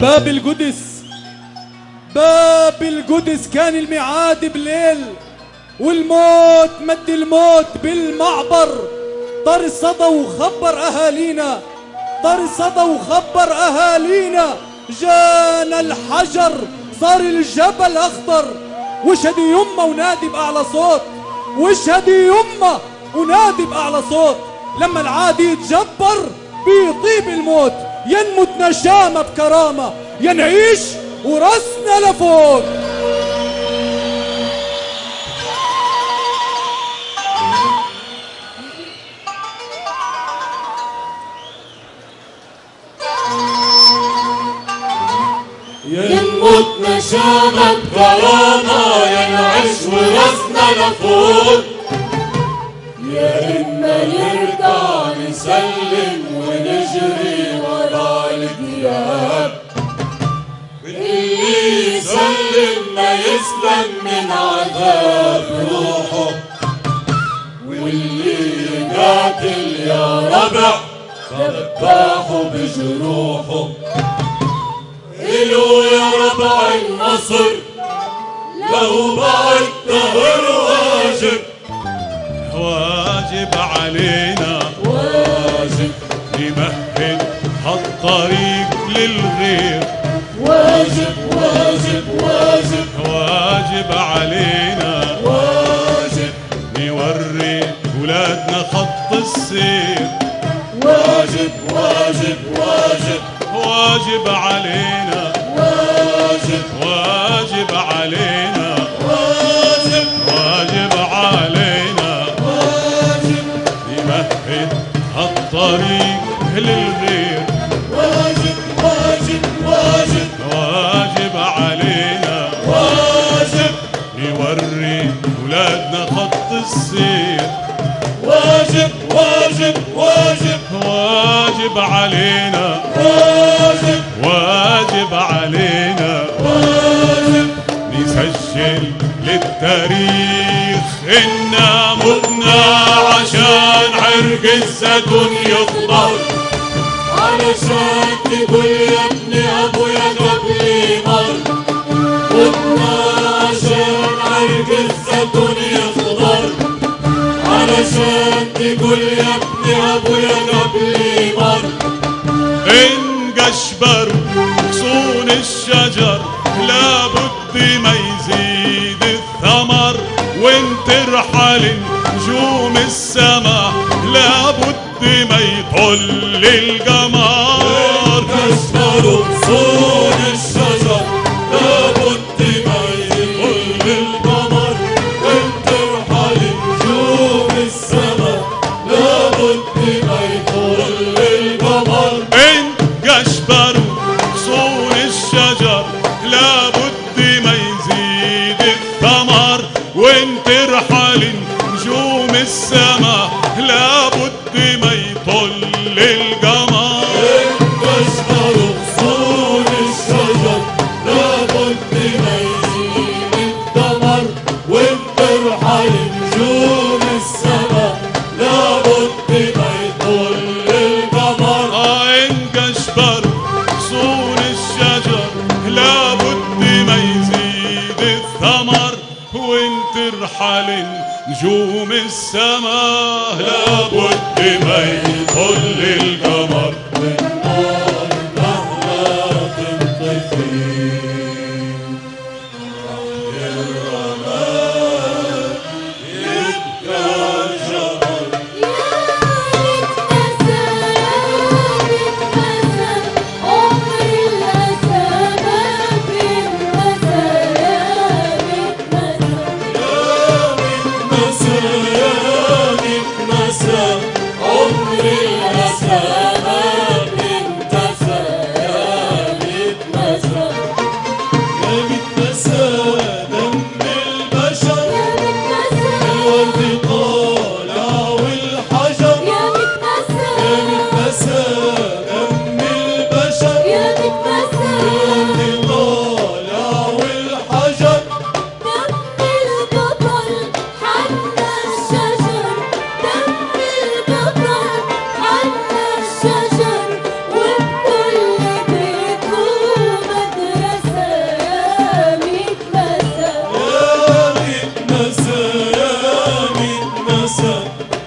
باب القدس. باب القدس كان الميعاد بليل والموت مد الموت بالمعبر. طار الصدى وخبر أهالينا طار الصدى وخبر أهالينا. جانا الحجر صار الجبل أخضر. واشهدي يمه ونادي بأعلى صوت؟ واشهدي يمه ونادي بأعلى صوت؟ لما العادي يتجبر بيطيب الموت. ينمت نشامة بكرامة ينعيش وراسنا لفوق. ينمت نشامة بكرامة ينعش وراسنا لفوق. يا إما نرجع نسلم ونجري يقاتل يا ربع ذبحه بجروحه إلو يا ربع النصر لو بعد دهر واجب. واجب علينا. واجب. نمهد هالطريق للغير. واجب واجب واجب. واجب علينا. ولادنا خط السير. واجب واجب واجب. واجب علينا. واجب. واجب علينا. واجب. واجب علينا. واجب. نمهد هالطريق للغير واجب واجب. واجب علينا. واجب. واجب علينا. واجب. نسجل للتاريخ. إنا متنا عشان عرق الزيتون يخضر علشان تقول يا ابن تقول يا ابويا غصون الشجر لابد ما يزيد الثمر. نجوم السما لابد ما يطل القمر. صون وانت رحل نجوم السما لابد ما يطل القمر غصون الشجر لابد ما يزيد الثمر. وإن ترحل نجوم السما لابد ما يطل القمر. Listen.